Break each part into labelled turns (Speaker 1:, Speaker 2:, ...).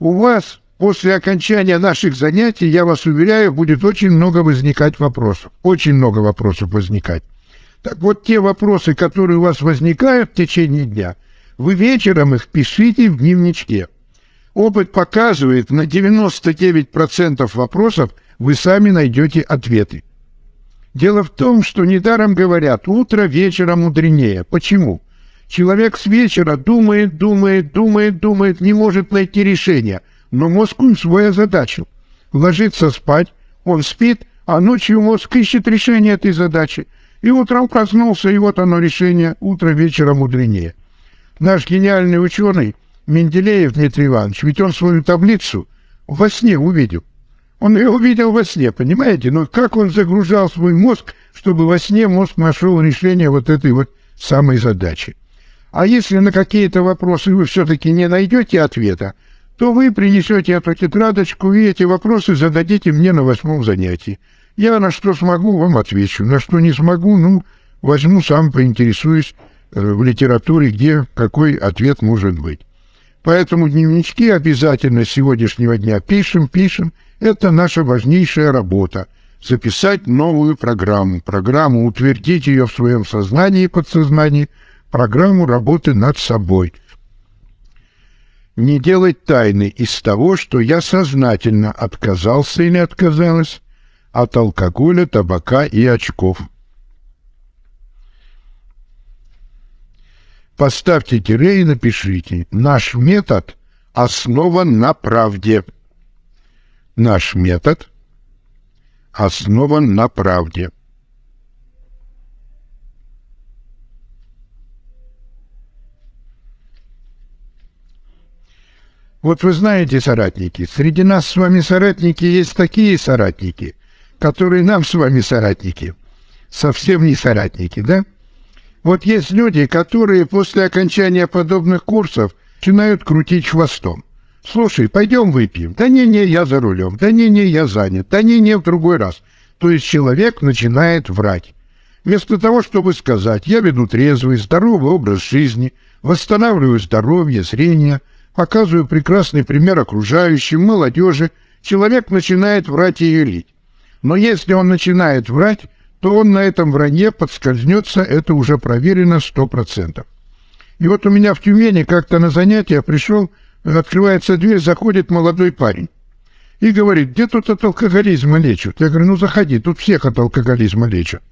Speaker 1: у вас после окончания наших занятий, я вас уверяю, будет очень много возникать вопросов. Очень много вопросов возникать. Так вот, те вопросы, которые у вас возникают в течение дня, вы вечером их пишите в дневничке. Опыт показывает, на 99% вопросов вы сами найдете ответы. Дело в том, что недаром говорят «утро вечером мудренее». Почему? Человек с вечера думает, думает, думает, думает, не может найти решение, но мозг он свой озадачил. Ложится спать, он спит, а ночью мозг ищет решение этой задачи. И утром проснулся, и вот оно решение, утро вечера мудренее. Наш гениальный ученый Менделеев Дмитрий Иванович, ведь он свою таблицу во сне увидел. Он ее увидел во сне, понимаете? Но как он загружал свой мозг, чтобы во сне мозг нашел решение вот этой вот самой задачи. А если на какие-то вопросы вы все-таки не найдете ответа, то вы принесете эту тетрадочку и эти вопросы зададите мне на восьмом занятии. Я на что смогу, вам отвечу. На что не смогу, ну, возьму сам, поинтересуюсь э, в литературе, где какой ответ может быть. Поэтому дневнички обязательно с сегодняшнего дня пишем, пишем. Это наша важнейшая работа. Записать новую программу. Программу, утвердить ее в своем сознании и подсознании. Программу работы над собой. Не делать тайны из того, что я сознательно отказался или отказалась от алкоголя, табака и очков. Поставьте тире и напишите «Наш метод основан на правде». Наш метод основан на правде. Вот вы знаете, соратники, среди нас с вами соратники есть такие соратники, которые нам с вами соратники, совсем не соратники, да? Вот есть люди, которые после окончания подобных курсов начинают крутить хвостом. Слушай, пойдем выпьем. Да не-не, я за рулем. Да не-не, я занят. Да не-не, в другой раз. То есть человек начинает врать. Вместо того, чтобы сказать, я веду трезвый, здоровый образ жизни, восстанавливаю здоровье, зрение, показываю прекрасный пример окружающим, молодежи, человек начинает врать и юлить. Но если он начинает врать, то он на этом вранье подскользнется, это уже проверено сто процентов. И вот у меня в Тюмени как-то на занятие пришел, открывается дверь, заходит молодой парень. И говорит, где тут от алкоголизма лечат? Я говорю, ну заходи, тут всех от алкоголизма лечат.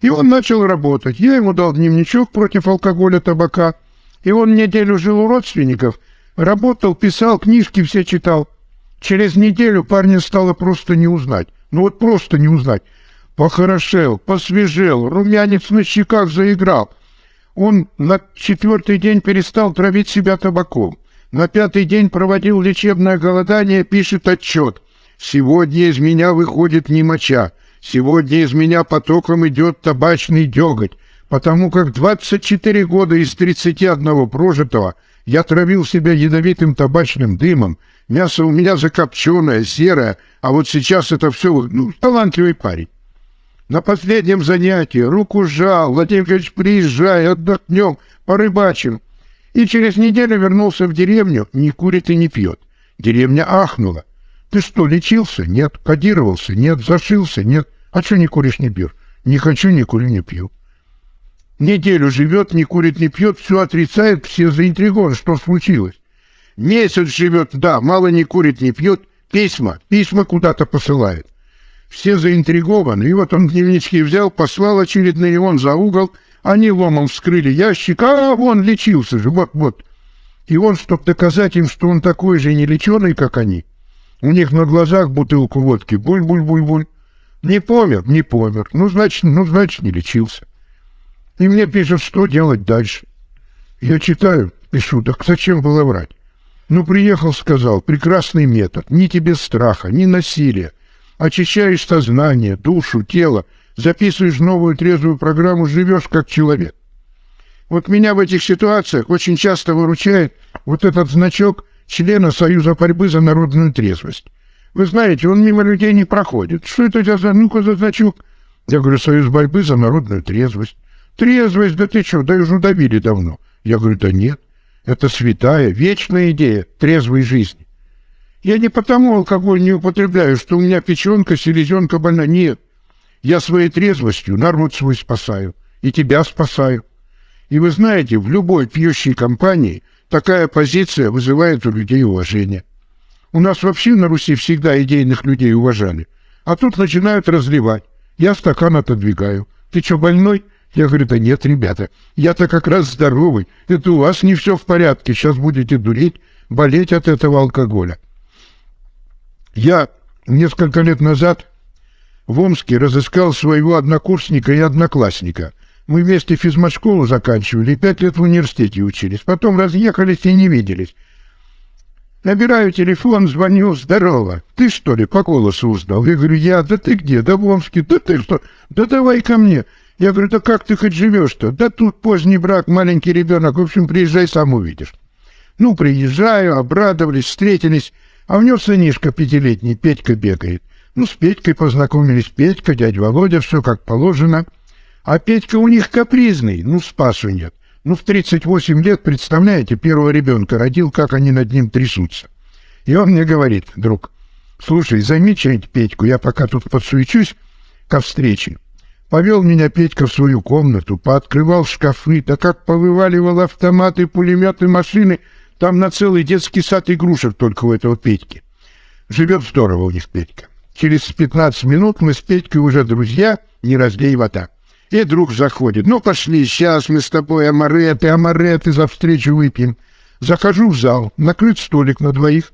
Speaker 1: И он начал работать. Я ему дал дневничок против алкоголя, табака. И он неделю жил у родственников, работал, писал, книжки все читал. Через неделю парня стало просто не узнать. Ну вот просто не узнать. Похорошел, посвежел, румянец на щеках заиграл. Он на четвертый день перестал травить себя табаком. На пятый день проводил лечебное голодание, пишет отчет. «Сегодня из меня выходит не моча. Сегодня из меня потоком идет табачный деготь, потому как 24 года из 31 прожитого я травил себя ядовитым табачным дымом, мясо у меня закопченное, серое, а вот сейчас это все, ну, талантливый парень. На последнем занятии руку сжал, Владимир Ильич, приезжай, отдохнем, порыбачим. И через неделю вернулся в деревню, не курит и не пьет. Деревня ахнула. Ты что, лечился? Нет. Кодировался? Нет. Зашился? Нет. А что не куришь, не пьешь? Не хочу, не курю, не пью. Неделю живет, не курит, не пьет, все отрицает, все заинтригованы, что случилось. Месяц живет, да, мало не курит, не пьет, письма, письма куда-то посылает. Все заинтригованы. И вот он дневнички взял, послал очередные, он за угол. Они ломом вскрыли ящик, а он лечился же, вот-вот. И он, чтобы доказать им, что он такой же нелеченый, как они, у них на глазах бутылку водки, буль-буль-буль-буль. Не помер, не помер. Ну, значит, ну, значит, не лечился. И мне пишут, что делать дальше. Я читаю, пишу, так зачем было врать? Ну, приехал, сказал, прекрасный метод, ни тебе страха, ни насилия очищаешь сознание, душу, тело, записываешь новую трезвую программу, живешь как человек. Вот меня в этих ситуациях очень часто выручает вот этот значок члена Союза борьбы за народную трезвость. Вы знаете, он мимо людей не проходит. Что это за, ну-ка за значок? Я говорю, Союз борьбы за народную трезвость. Трезвость, да ты что, да уже добили давно. Я говорю, да нет, это святая, вечная идея трезвой жизни. Я не потому алкоголь не употребляю, что у меня печенка, селезенка больна. Нет. Я своей трезвостью народ свой спасаю. И тебя спасаю. И вы знаете, в любой пьющей компании такая позиция вызывает у людей уважение. У нас вообще на Руси всегда идейных людей уважали. А тут начинают разливать. Я стакан отодвигаю. Ты что, больной? Я говорю, да нет, ребята, я-то как раз здоровый. Это у вас не все в порядке. Сейчас будете дуреть, болеть от этого алкоголя. Я несколько лет назад в Омске разыскал своего однокурсника и одноклассника. Мы вместе физмат-школу заканчивали пять лет в университете учились. Потом разъехались и не виделись. Набираю телефон, звоню, здорово. Ты что ли по голосу узнал? Я говорю, я, да ты где? Да в Омске, да ты что? Да давай ко мне. Я говорю, да как ты хоть живешь-то? Да тут поздний брак, маленький ребенок. В общем, приезжай, сам увидишь. Ну, приезжаю, обрадовались, встретились. А у него сынишка пятилетний, Петька бегает. Ну, с Петькой познакомились. Петька, дядя Володя, все как положено. А Петька у них капризный, ну, спасу нет. Ну, в 38 лет, представляете, первого ребенка родил, как они над ним трясутся. И он мне говорит, друг, слушай, займи что-нибудь Петьку, я пока тут подсуечусь ко встрече. Повел меня Петька в свою комнату, пооткрывал шкафы, да как повываливал автоматы, пулеметы, машины — там на целый детский сад игрушек только у этого Петьки. Живет здорово у них Петька. Через 15 минут мы с Петькой уже друзья, не разлей вода. И друг заходит. Ну, пошли, сейчас мы с тобой амареты, амареты за встречу выпьем. Захожу в зал, накрыт столик на двоих.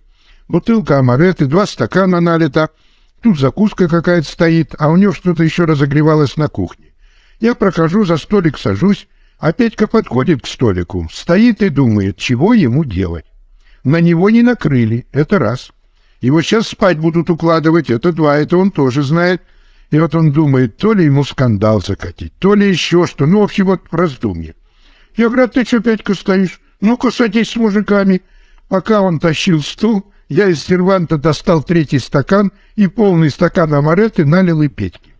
Speaker 1: Бутылка амареты, два стакана налита. Тут закуска какая-то стоит, а у него что-то еще разогревалось на кухне. Я прохожу, за столик сажусь, а Петька подходит к столику, стоит и думает, чего ему делать. На него не накрыли, это раз. Его сейчас спать будут укладывать, это два, это он тоже знает. И вот он думает, то ли ему скандал закатить, то ли еще что, ну, в общем, вот раздумье. Я говорю, а ты что, Петька, стоишь? Ну-ка, садись с мужиками. Пока он тащил стул, я из серванта достал третий стакан и полный стакан амареты налил и Петьке.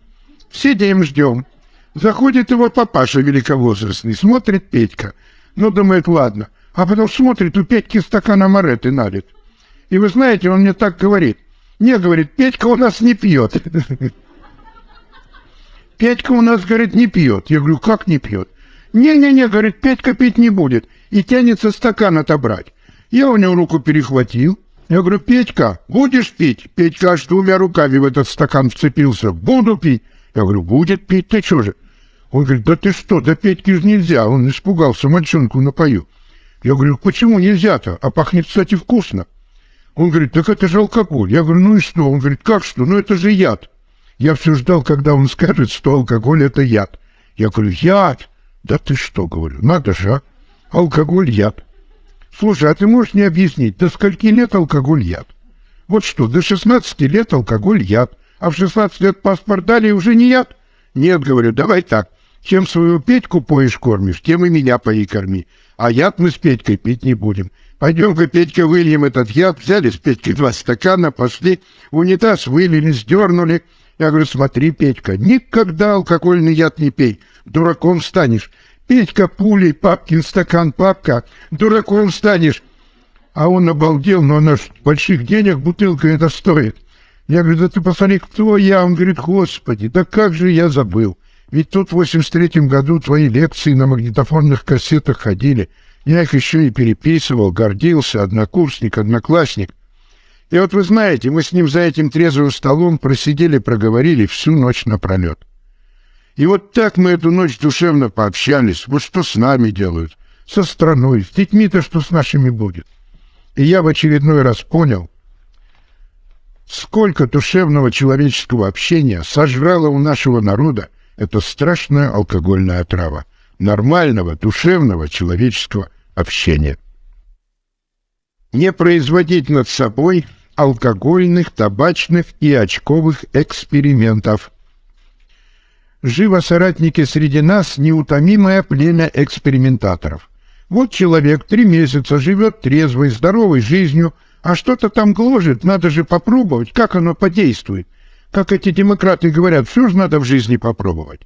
Speaker 1: Сидим, ждем. Заходит его папаша великовозрастный, смотрит Петька. Ну, думает, ладно. А потом смотрит, у Петьки стакан амареты налит. И вы знаете, он мне так говорит. Не, говорит, Петька у нас не пьет. Петька у нас, говорит, не пьет. Я говорю, как не пьет? Не-не-не, говорит, Петька пить не будет. И тянется стакан отобрать. Я у него руку перехватил. Я говорю, Петька, будешь пить? Петька аж двумя руками в этот стакан вцепился. Буду пить. Я говорю, будет пить, ты что же? Он говорит, да ты что, да Петьке же нельзя, он испугался, мальчонку напою. Я говорю, почему нельзя-то? А пахнет, кстати, вкусно. Он говорит, так это же алкоголь. Я говорю, ну и что? Он говорит, как что? Ну это же яд. Я все ждал, когда он скажет, что алкоголь это яд. Я говорю, яд? Да ты что, говорю, надо же, а? Алкоголь яд. Слушай, а ты можешь мне объяснить, до скольки лет алкоголь яд? Вот что, до 16 лет алкоголь яд а в 16 лет паспорт дали и уже не яд? Нет, говорю, давай так. Чем свою Петьку поешь кормишь, тем и меня пои корми. А яд мы с Петькой пить не будем. Пойдем-ка, Петька, выльем этот яд. Взяли с Петькой два стакана, пошли, в унитаз вылили, сдернули. Я говорю, смотри, Петька, никогда алкогольный яд не пей, дураком станешь. Петька пулей, папкин стакан, папка, дураком станешь. А он обалдел, но она ж больших денег бутылка это стоит. Я говорю, да ты посмотри, кто я? Он говорит, господи, да как же я забыл. Ведь тут в 83-м году твои лекции на магнитофонных кассетах ходили. Я их еще и переписывал, гордился, однокурсник, одноклассник. И вот вы знаете, мы с ним за этим трезвым столом просидели, проговорили всю ночь напролет. И вот так мы эту ночь душевно пообщались. Вот что с нами делают, со страной, с детьми-то что с нашими будет. И я в очередной раз понял, Сколько душевного человеческого общения сожрало у нашего народа эта страшная алкогольная отрава нормального, душевного человеческого общения. Не производить над собой алкогольных, табачных и очковых экспериментов. Живо соратники среди нас неутомимое племя экспериментаторов. Вот человек три месяца живет трезвой, здоровой жизнью – а что-то там гложет, надо же попробовать, как оно подействует. Как эти демократы говорят, все же надо в жизни попробовать.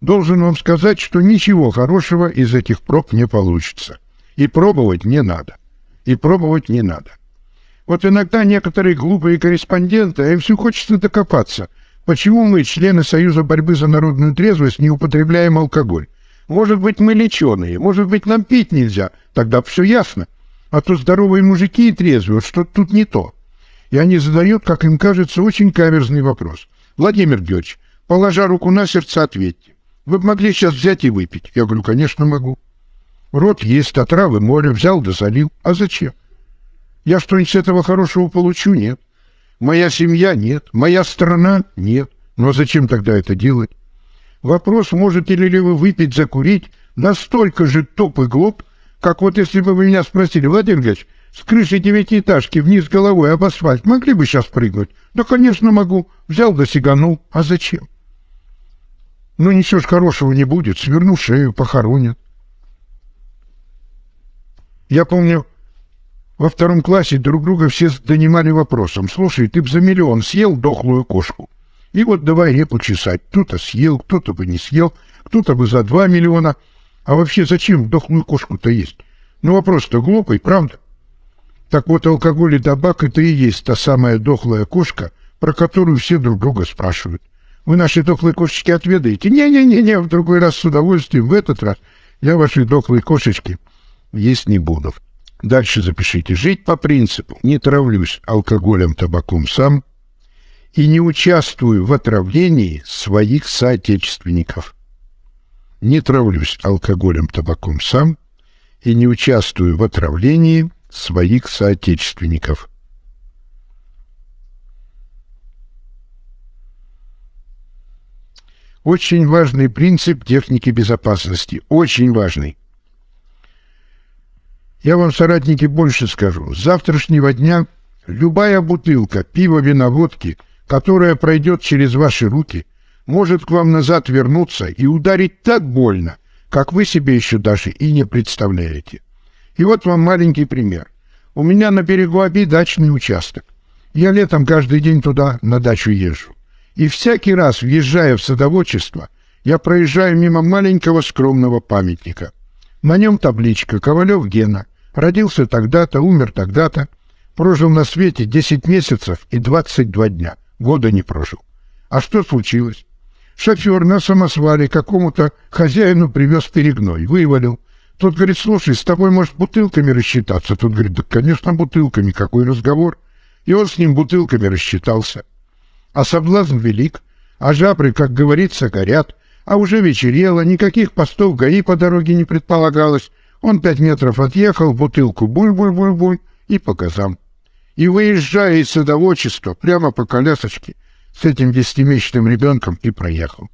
Speaker 1: Должен вам сказать, что ничего хорошего из этих проб не получится. И пробовать не надо. И пробовать не надо. Вот иногда некоторые глупые корреспонденты, а им все хочется докопаться. Почему мы, члены Союза борьбы за народную трезвость, не употребляем алкоголь? Может быть, мы леченые, может быть, нам пить нельзя. Тогда все ясно. А то здоровые мужики и трезвые, что тут не то. И они задают, как им кажется, очень каверзный вопрос. Владимир Георгиевич, положа руку на сердце, ответьте. Вы могли сейчас взять и выпить? Я говорю, конечно, могу. Рот есть, а травы море, взял да залил. А зачем? Я что-нибудь с этого хорошего получу? Нет. Моя семья? Нет. Моя страна? Нет. Ну а зачем тогда это делать? Вопрос, можете ли вы выпить, закурить, настолько же туп и глуп, как вот если бы вы меня спросили, Владимир Ильич, с крыши девятиэтажки вниз головой об асфальт могли бы сейчас прыгнуть? Да, конечно, могу. Взял да сиганул. А зачем? Ну, ничего ж хорошего не будет. Сверну шею, похоронят. Я помню, во втором классе друг друга все донимали вопросом. Слушай, ты б за миллион съел дохлую кошку. И вот давай репу чесать. Кто-то съел, кто-то бы не съел, кто-то бы за два миллиона. А вообще зачем дохлую кошку-то есть? Ну вопрос-то глупый, правда? Так вот, алкоголь и табак — это и есть та самая дохлая кошка, про которую все друг друга спрашивают. Вы наши дохлые кошечки отведаете? Не-не-не-не, в другой раз с удовольствием, в этот раз я ваши дохлые кошечки есть не буду. Дальше запишите. Жить по принципу «не травлюсь алкоголем, табаком сам» и не участвую в отравлении своих соотечественников. Не травлюсь алкоголем, табаком сам и не участвую в отравлении своих соотечественников. Очень важный принцип техники безопасности. Очень важный. Я вам, соратники, больше скажу. С завтрашнего дня любая бутылка пива, вина, водки, которая пройдет через ваши руки, может к вам назад вернуться и ударить так больно, как вы себе еще даже и не представляете. И вот вам маленький пример. У меня на берегу Оби дачный участок. Я летом каждый день туда на дачу езжу. И всякий раз, въезжая в садоводчество, я проезжаю мимо маленького скромного памятника. На нем табличка «Ковалев Гена». Родился тогда-то, умер тогда-то. Прожил на свете 10 месяцев и 22 дня. Года не прожил. А что случилось? Шофер на самосвале какому-то хозяину привез перегной, вывалил. Тот говорит, слушай, с тобой, может, бутылками рассчитаться? Тот говорит, да, конечно, бутылками, какой разговор. И он с ним бутылками рассчитался. А соблазн велик, а жабры, как говорится, горят. А уже вечерело, никаких постов ГАИ по дороге не предполагалось. Он пять метров отъехал, бутылку буль-буль-буль-буль и по газам. И выезжая из садоводчества прямо по колясочке с этим десятимесячным ребенком и проехал.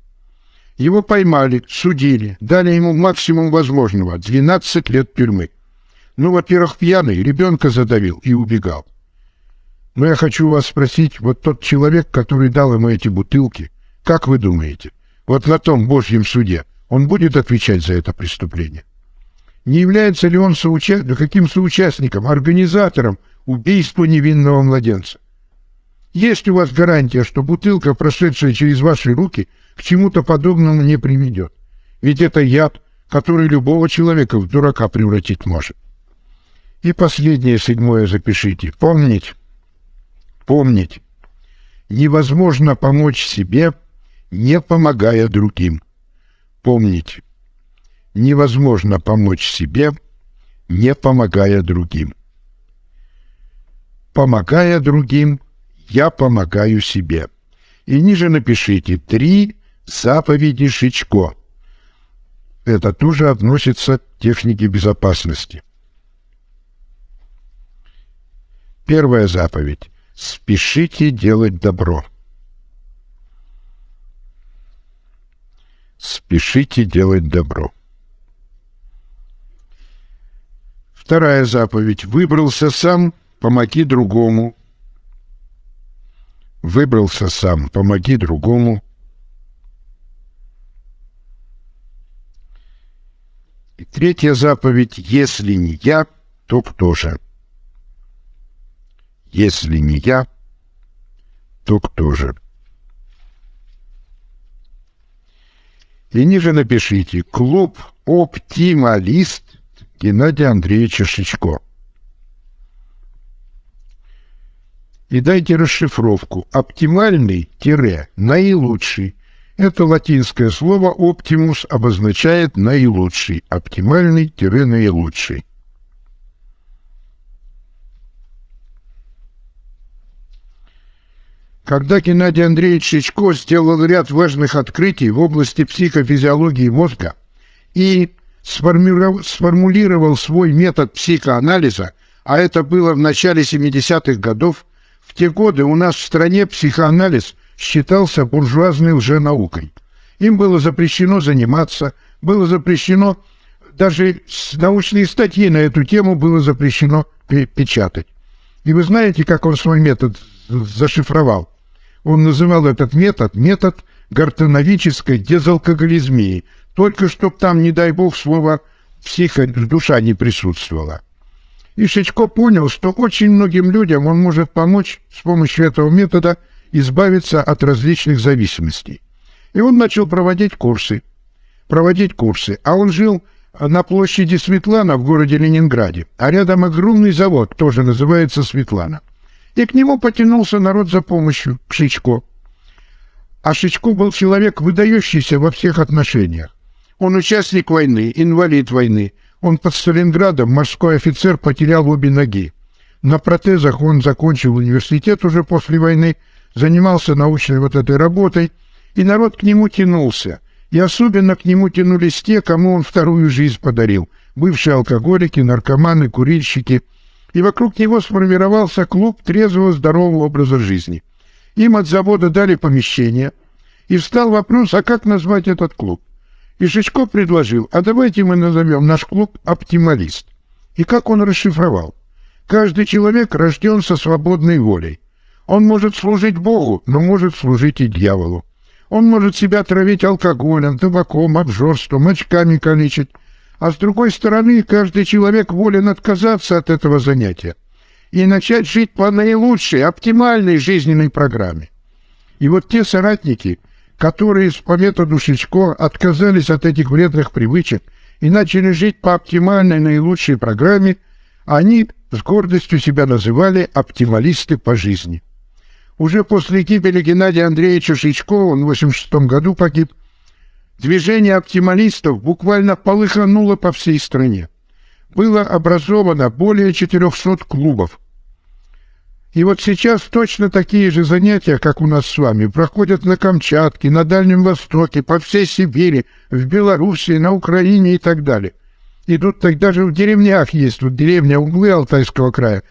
Speaker 1: Его поймали, судили, дали ему максимум возможного — 12 лет тюрьмы. Ну, во-первых, пьяный, ребенка задавил и убегал. Но я хочу вас спросить, вот тот человек, который дал ему эти бутылки, как вы думаете, вот на том Божьем суде он будет отвечать за это преступление? Не является ли он соуча... каким соучастником, организатором убийства невинного младенца? Есть у вас гарантия, что бутылка, прошедшая через ваши руки, к чему-то подобному не приведет? Ведь это яд, который любого человека в дурака превратить может. И последнее, седьмое запишите. Помнить, помнить, невозможно помочь себе, не помогая другим. Помнить, невозможно помочь себе, не помогая другим. Помогая другим, я помогаю себе. И ниже напишите «Три заповеди Шичко». Это тоже относится к технике безопасности. Первая заповедь. Спешите делать добро. Спешите делать добро. Вторая заповедь. Выбрался сам, помоги другому. Выбрался сам, помоги другому. И третья заповедь. Если не я, то кто же? Если не я, то кто же? И ниже напишите «Клуб «Оптималист» Геннадия Андреевича Шичко. и дайте расшифровку. Оптимальный-наилучший. Это латинское слово «оптимус» обозначает «наилучший», «оптимальный-наилучший». Когда Геннадий Андреевич Шичко сделал ряд важных открытий в области психофизиологии мозга и сформулировал свой метод психоанализа, а это было в начале 70-х годов, в те годы у нас в стране психоанализ считался буржуазной лженаукой. Им было запрещено заниматься, было запрещено, даже научные статьи на эту тему было запрещено печатать. И вы знаете, как он свой метод зашифровал? Он называл этот метод метод гортановической дезалкоголизмии, только чтоб там, не дай бог, слово «психо» душа не присутствовала. И Шичко понял, что очень многим людям он может помочь с помощью этого метода избавиться от различных зависимостей. И он начал проводить курсы. Проводить курсы. А он жил на площади Светлана в городе Ленинграде, а рядом огромный завод, тоже называется Светлана – и к нему потянулся народ за помощью, к Шичко. А Шичко был человек, выдающийся во всех отношениях. Он участник войны, инвалид войны. Он под Сталинградом, морской офицер, потерял обе ноги. На протезах он закончил университет уже после войны, занимался научной вот этой работой, и народ к нему тянулся. И особенно к нему тянулись те, кому он вторую жизнь подарил. Бывшие алкоголики, наркоманы, курильщики – и вокруг него сформировался клуб трезвого здорового образа жизни. Им от завода дали помещение, и встал вопрос, а как назвать этот клуб? И Шичко предложил, а давайте мы назовем наш клуб «Оптималист». И как он расшифровал? Каждый человек рожден со свободной волей. Он может служить Богу, но может служить и дьяволу. Он может себя травить алкоголем, табаком, обжорством, очками калечить, а с другой стороны, каждый человек волен отказаться от этого занятия и начать жить по наилучшей, оптимальной жизненной программе. И вот те соратники, которые по методу Шичко отказались от этих вредных привычек и начали жить по оптимальной, наилучшей программе, они с гордостью себя называли оптималисты по жизни. Уже после гибели Геннадия Андреевича Шичко, он в 86 году погиб, Движение оптималистов буквально полыхануло по всей стране. Было образовано более 400 клубов. И вот сейчас точно такие же занятия, как у нас с вами, проходят на Камчатке, на Дальнем Востоке, по всей Сибири, в Белоруссии, на Украине и так далее. И тут так даже в деревнях есть, вот деревня Углы Алтайского края.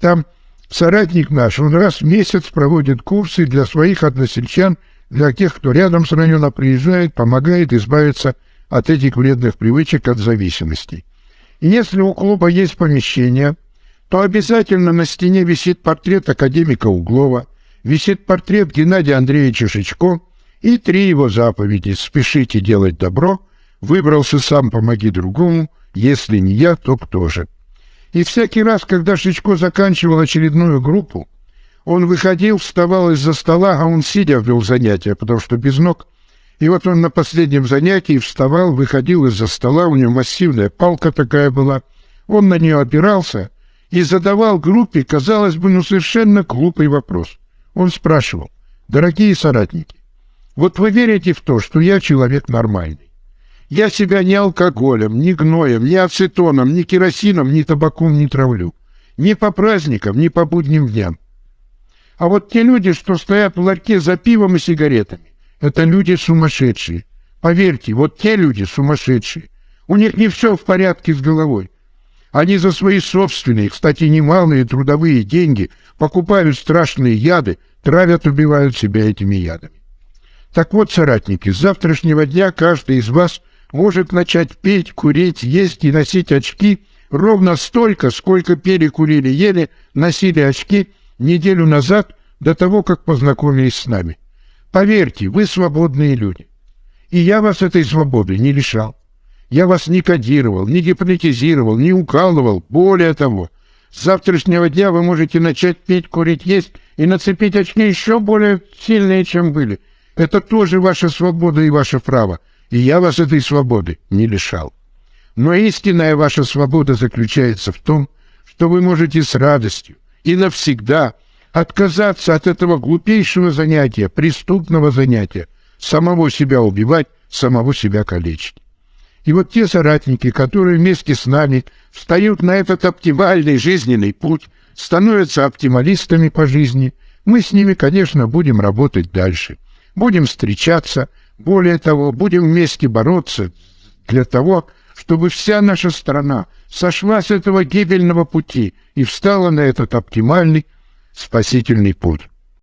Speaker 1: Там соратник наш, он раз в месяц проводит курсы для своих односельчан – для тех, кто рядом с района приезжает, помогает избавиться от этих вредных привычек, от зависимостей. И если у клуба есть помещение, то обязательно на стене висит портрет академика Углова, висит портрет Геннадия Андреевича Шичко и три его заповеди «Спешите делать добро», «Выбрался сам, помоги другому», «Если не я, то кто же?». И всякий раз, когда Шичко заканчивал очередную группу, он выходил, вставал из-за стола, а он сидя вел занятия, потому что без ног. И вот он на последнем занятии вставал, выходил из-за стола, у него массивная палка такая была. Он на нее опирался и задавал группе, казалось бы, ну совершенно глупый вопрос. Он спрашивал, дорогие соратники, вот вы верите в то, что я человек нормальный? Я себя ни алкоголем, ни гноем, ни ацетоном, ни керосином, ни табаком не травлю. Ни по праздникам, ни по будним дням. А вот те люди, что стоят в ларьке за пивом и сигаретами, это люди сумасшедшие. Поверьте, вот те люди сумасшедшие. У них не все в порядке с головой. Они за свои собственные, кстати, немалые трудовые деньги покупают страшные яды, травят, убивают себя этими ядами. Так вот, соратники, с завтрашнего дня каждый из вас может начать петь, курить, есть и носить очки ровно столько, сколько пели, курили, ели, носили очки – неделю назад, до того, как познакомились с нами. Поверьте, вы свободные люди. И я вас этой свободы не лишал. Я вас не кодировал, не гипнотизировал, не укалывал. Более того, с завтрашнего дня вы можете начать петь, курить, есть и нацепить очки еще более сильные, чем были. Это тоже ваша свобода и ваше право, и я вас этой свободы не лишал. Но истинная ваша свобода заключается в том, что вы можете с радостью, и навсегда отказаться от этого глупейшего занятия, преступного занятия, самого себя убивать, самого себя калечить. И вот те соратники, которые вместе с нами встают на этот оптимальный жизненный путь, становятся оптималистами по жизни, мы с ними, конечно, будем работать дальше. Будем встречаться, более того, будем вместе бороться для того, чтобы вся наша страна сошла с этого гибельного пути и встала на этот оптимальный спасительный путь.